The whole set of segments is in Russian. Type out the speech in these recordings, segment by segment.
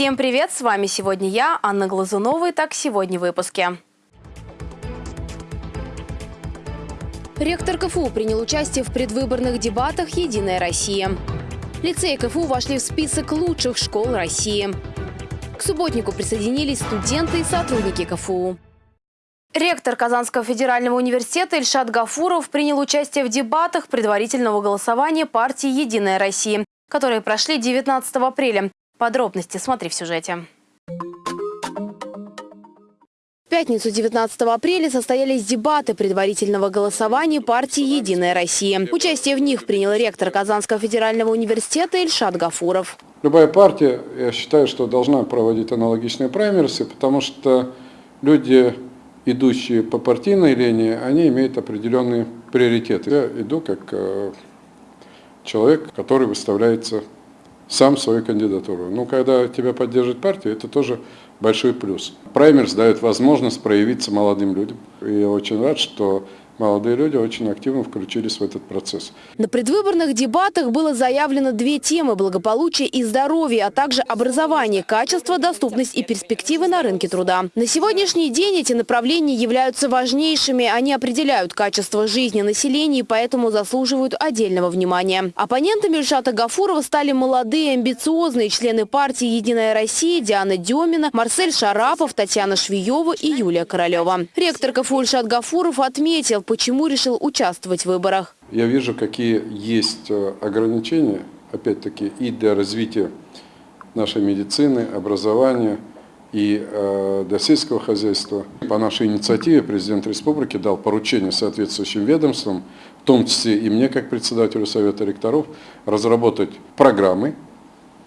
Всем привет! С вами сегодня я, Анна Глазунова. Итак, сегодня в выпуске. Ректор КФУ принял участие в предвыборных дебатах «Единая Россия». Лицеи КФУ вошли в список лучших школ России. К субботнику присоединились студенты и сотрудники КФУ. Ректор Казанского федерального университета Ильшат Гафуров принял участие в дебатах предварительного голосования партии «Единая Россия», которые прошли 19 апреля. Подробности смотри в сюжете. В пятницу 19 апреля состоялись дебаты предварительного голосования партии «Единая Россия». Участие в них принял ректор Казанского федерального университета Ильшат Гафуров. Любая партия, я считаю, что должна проводить аналогичные праймерсы, потому что люди, идущие по партийной линии, они имеют определенные приоритеты. Я иду как э, человек, который выставляется сам свою кандидатуру. Ну, когда тебя поддерживает партия, это тоже большой плюс. Праймерс дает возможность проявиться молодым людям. И я очень рад, что молодые люди очень активно включились в этот процесс. На предвыборных дебатах было заявлено две темы – благополучие и здоровье, а также образование, качество, доступность и перспективы на рынке труда. На сегодняшний день эти направления являются важнейшими. Они определяют качество жизни населения и поэтому заслуживают отдельного внимания. Оппонентами Ильшата Гафурова стали молодые, амбициозные члены партии «Единая Россия» Диана Демина, Марсель Шарапов, Татьяна Швиева и Юлия Королева. Ректор КФУ Ильшат Гафуров отметил, почему решил участвовать в выборах. Я вижу, какие есть э, ограничения, опять-таки, и для развития нашей медицины, образования и э, для сельского хозяйства. По нашей инициативе президент республики дал поручение соответствующим ведомствам, в том числе и мне, как председателю Совета ректоров, разработать программы,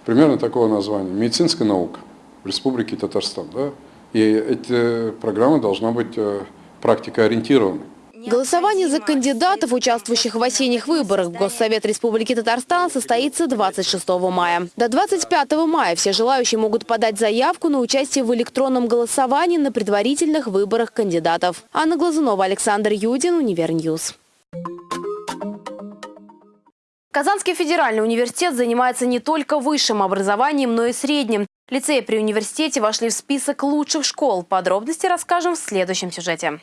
примерно такого названия, медицинская наука в Республике Татарстан. Да? И эта программа должна быть э, практикоориентированной. Голосование за кандидатов, участвующих в осенних выборах в Госсовет Республики Татарстан, состоится 26 мая. До 25 мая все желающие могут подать заявку на участие в электронном голосовании на предварительных выборах кандидатов. Анна Глазунова, Александр Юдин, Univer News. Казанский федеральный университет занимается не только высшим образованием, но и средним. Лицеи при университете вошли в список лучших школ. Подробности расскажем в следующем сюжете.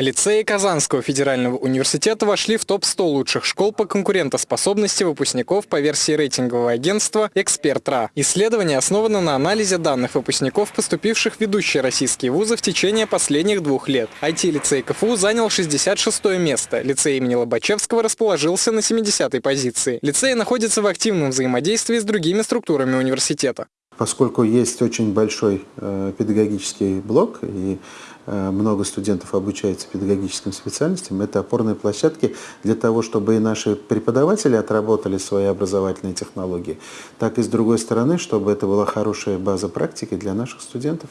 Лицеи Казанского федерального университета вошли в топ-100 лучших школ по конкурентоспособности выпускников по версии рейтингового агентства «Эксперт.РА». Исследование основано на анализе данных выпускников, поступивших в ведущие российские вузы в течение последних двух лет. IT-лицей КФУ занял 66 место, лицей имени Лобачевского расположился на 70-й позиции. Лицей находится в активном взаимодействии с другими структурами университета. Поскольку есть очень большой э, педагогический блок и Э, много студентов обучаются педагогическим специальностям, это опорные площадки для того, чтобы и наши преподаватели отработали свои образовательные технологии, так и с другой стороны, чтобы это была хорошая база практики для наших студентов.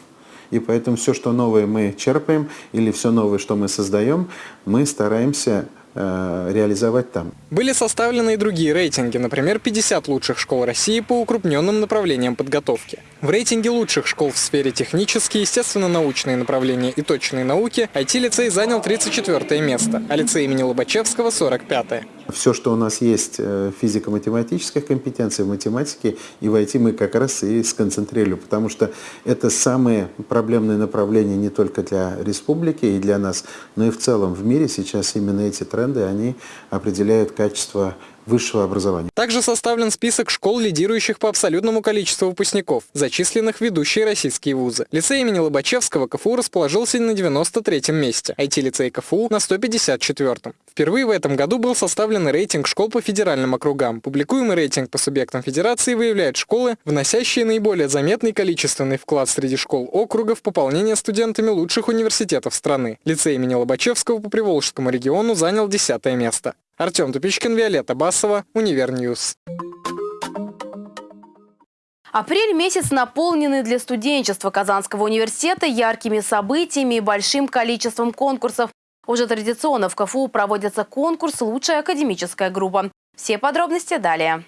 И поэтому все, что новое мы черпаем, или все новое, что мы создаем, мы стараемся реализовать там. Были составлены и другие рейтинги, например, 50 лучших школ России по укрупненным направлениям подготовки. В рейтинге лучших школ в сфере технические, естественно-научные направления и точные науки IT-лицей занял 34 место, а лицей имени Лобачевского – 45 -е. Все, что у нас есть э, физико-математических компетенций, в математике и в IT мы как раз и сконцентрировали, потому что это самые проблемные направления не только для республики и для нас, но и в целом в мире сейчас именно эти тренды, они определяют качество высшего образования. Также составлен список школ, лидирующих по абсолютному количеству выпускников, зачисленных в ведущие российские вузы. Лицей имени Лобачевского КФУ расположился на 93-м месте, IT-лицей КФУ на 154-м. Впервые в этом году был составлен рейтинг школ по федеральным округам. Публикуемый рейтинг по субъектам федерации выявляет школы, вносящие наиболее заметный количественный вклад среди школ округа в пополнение студентами лучших университетов страны. Лицей имени Лобачевского по Приволжскому региону занял 10 место. Артем Тупичкин, Виолетта Басова, Универньюз. Апрель месяц наполненный для студенчества Казанского университета яркими событиями и большим количеством конкурсов. Уже традиционно в КФУ проводится конкурс «Лучшая академическая группа». Все подробности далее.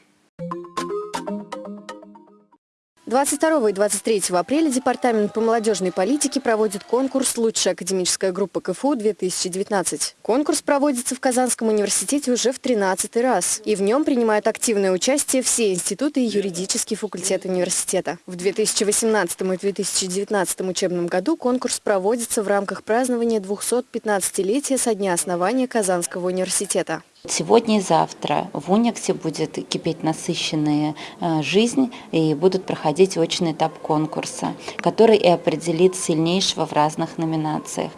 22 и 23 апреля Департамент по молодежной политике проводит конкурс «Лучшая академическая группа КФУ-2019». Конкурс проводится в Казанском университете уже в 13 раз, и в нем принимают активное участие все институты и юридический факультет университета. В 2018 и 2019 учебном году конкурс проводится в рамках празднования 215-летия со дня основания Казанского университета. Сегодня и завтра в Униксе будет кипеть насыщенная э, жизнь и будут проходить очный этап конкурса, который и определит сильнейшего в разных номинациях.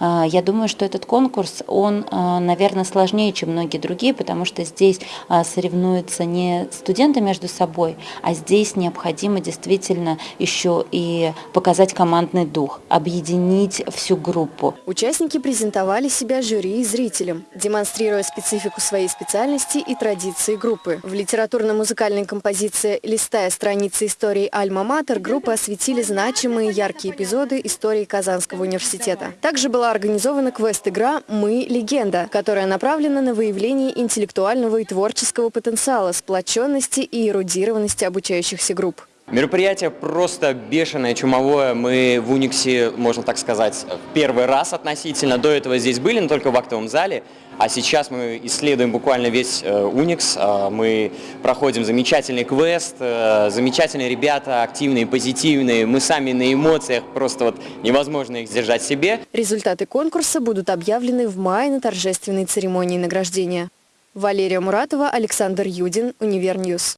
Э, я думаю, что этот конкурс, он, э, наверное, сложнее, чем многие другие, потому что здесь соревнуются не студенты между собой, а здесь необходимо действительно еще и показать командный дух, объединить всю группу. Участники презентовали себя жюри и зрителям, демонстрируя специфику специфику своей специальности и традиции группы. В литературно-музыкальной композиции «Листая страницы истории Альма-Матер» группы осветили значимые яркие эпизоды истории Казанского университета. Также была организована квест-игра «Мы – легенда», которая направлена на выявление интеллектуального и творческого потенциала, сплоченности и эрудированности обучающихся групп. Мероприятие просто бешеное, чумовое. Мы в Униксе, можно так сказать, первый раз относительно. До этого здесь были, но только в актовом зале. А сейчас мы исследуем буквально весь э, Уникс. Э, мы проходим замечательный квест, э, замечательные ребята, активные, позитивные. Мы сами на эмоциях, просто вот невозможно их сдержать себе. Результаты конкурса будут объявлены в мае на торжественной церемонии награждения. Валерия Муратова, Александр Юдин, Универньюз.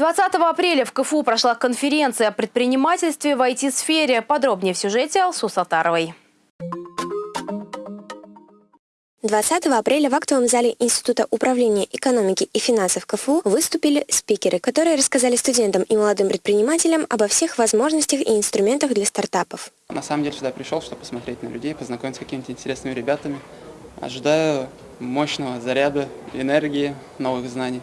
20 апреля в КФУ прошла конференция о предпринимательстве в IT-сфере. Подробнее в сюжете Алсу Сатаровой. 20 апреля в актовом зале Института управления экономики и финансов КФУ выступили спикеры, которые рассказали студентам и молодым предпринимателям обо всех возможностях и инструментах для стартапов. На самом деле сюда пришел, чтобы посмотреть на людей, познакомиться с какими-то интересными ребятами. Ожидаю мощного заряда, энергии, новых знаний.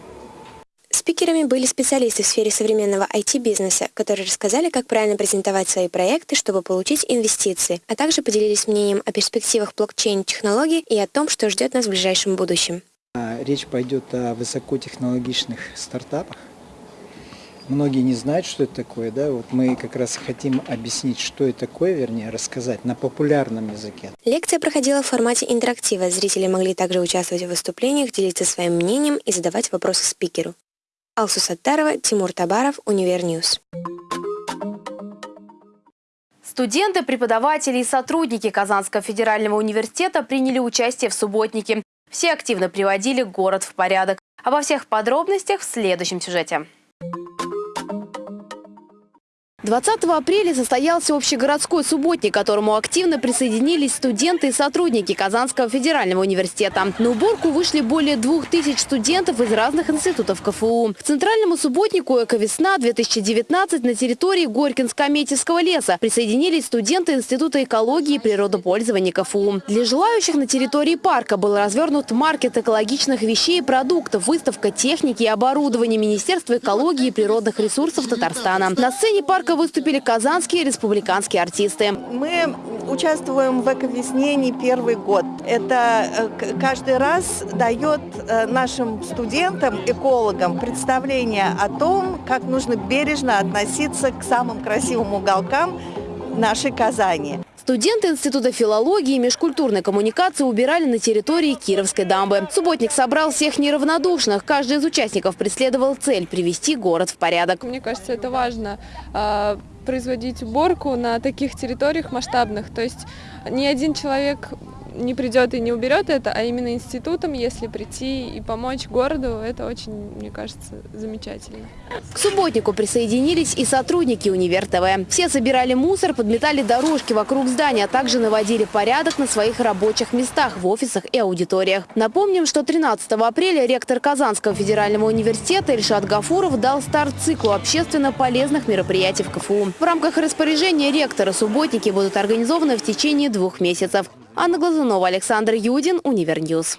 Спикерами были специалисты в сфере современного IT-бизнеса, которые рассказали, как правильно презентовать свои проекты, чтобы получить инвестиции, а также поделились мнением о перспективах блокчейн-технологий и о том, что ждет нас в ближайшем будущем. А, речь пойдет о высокотехнологичных стартапах. Многие не знают, что это такое. Да? Вот мы как раз хотим объяснить, что это такое, вернее, рассказать на популярном языке. Лекция проходила в формате интерактива. Зрители могли также участвовать в выступлениях, делиться своим мнением и задавать вопросы спикеру. Алсу Саттарова, Тимур Табаров, Универньюз. Студенты, преподаватели и сотрудники Казанского федерального университета приняли участие в субботнике. Все активно приводили город в порядок. Обо всех подробностях в следующем сюжете. 20 апреля состоялся общегородской субботник, к которому активно присоединились студенты и сотрудники Казанского федерального университета. На уборку вышли более двух тысяч студентов из разных институтов КФУ. К центральному субботнику «Эковесна-2019» на территории Горкинско-Ометьевского леса присоединились студенты Института экологии и природопользования КФУ. Для желающих на территории парка был развернут маркет экологичных вещей и продуктов, выставка техники и оборудования Министерства экологии и природных ресурсов Татарстана. На сцене парка выступили казанские республиканские артисты. Мы участвуем в «Эковесне» не первый год. Это э, каждый раз дает э, нашим студентам, экологам представление о том, как нужно бережно относиться к самым красивым уголкам нашей Казани. Студенты Института филологии и межкультурной коммуникации убирали на территории Кировской дамбы. Субботник собрал всех неравнодушных. Каждый из участников преследовал цель – привести город в порядок. Мне кажется, это важно а, производить уборку на таких территориях масштабных. То есть ни один человек не придет и не уберет это, а именно институтом, если прийти и помочь городу, это очень, мне кажется, замечательно. К субботнику присоединились и сотрудники Универ ТВ. Все собирали мусор, подметали дорожки вокруг здания, а также наводили порядок на своих рабочих местах в офисах и аудиториях. Напомним, что 13 апреля ректор Казанского федерального университета Ильшат Гафуров дал старт циклу общественно полезных мероприятий в КФУ. В рамках распоряжения ректора субботники будут организованы в течение двух месяцев. Анна Глазунова, Александр Юдин, Универньюз.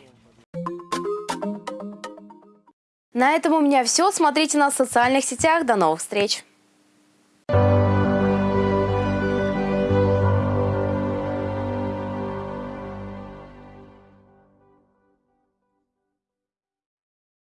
На этом у меня все. Смотрите нас в социальных сетях. До новых встреч!